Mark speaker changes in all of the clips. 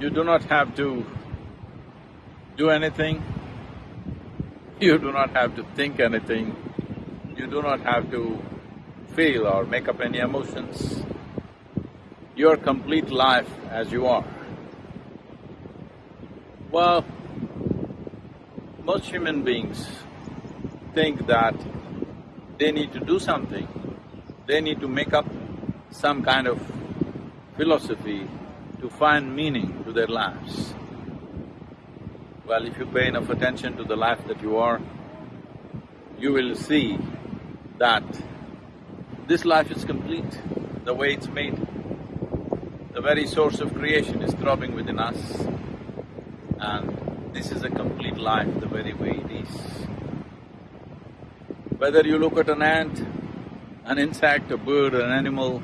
Speaker 1: You do not have to do anything, you do not have to think anything, you do not have to feel or make up any emotions. Your complete life as you are. Well, most human beings think that they need to do something, they need to make up some kind of philosophy to find meaning to their lives. Well, if you pay enough attention to the life that you are, you will see that this life is complete, the way it's made. The very source of creation is throbbing within us and this is a complete life the very way it is. Whether you look at an ant, an insect, a bird, an animal,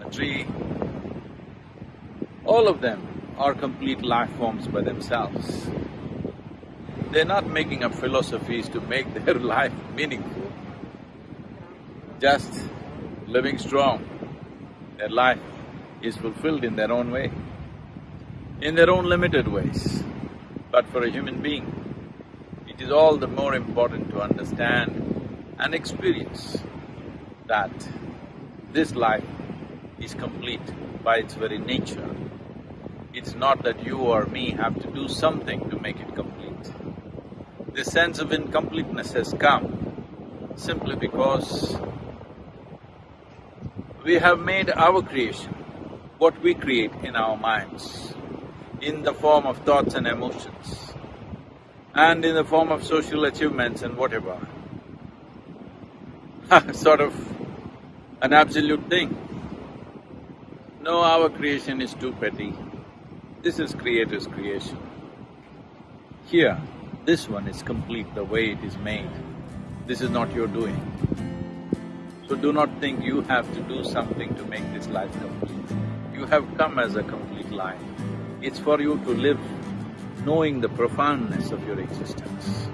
Speaker 1: a tree, all of them are complete life forms by themselves. They're not making up philosophies to make their life meaningful, just living strong. Their life is fulfilled in their own way, in their own limited ways. But for a human being, it is all the more important to understand and experience that this life is complete by its very nature. It's not that you or me have to do something to make it complete. This sense of incompleteness has come simply because we have made our creation, what we create in our minds, in the form of thoughts and emotions, and in the form of social achievements and whatever, sort of an absolute thing. No, our creation is too petty. This is Creator's creation. Here, this one is complete the way it is made. This is not your doing. So do not think you have to do something to make this life complete. You have come as a complete life. It's for you to live knowing the profoundness of your existence.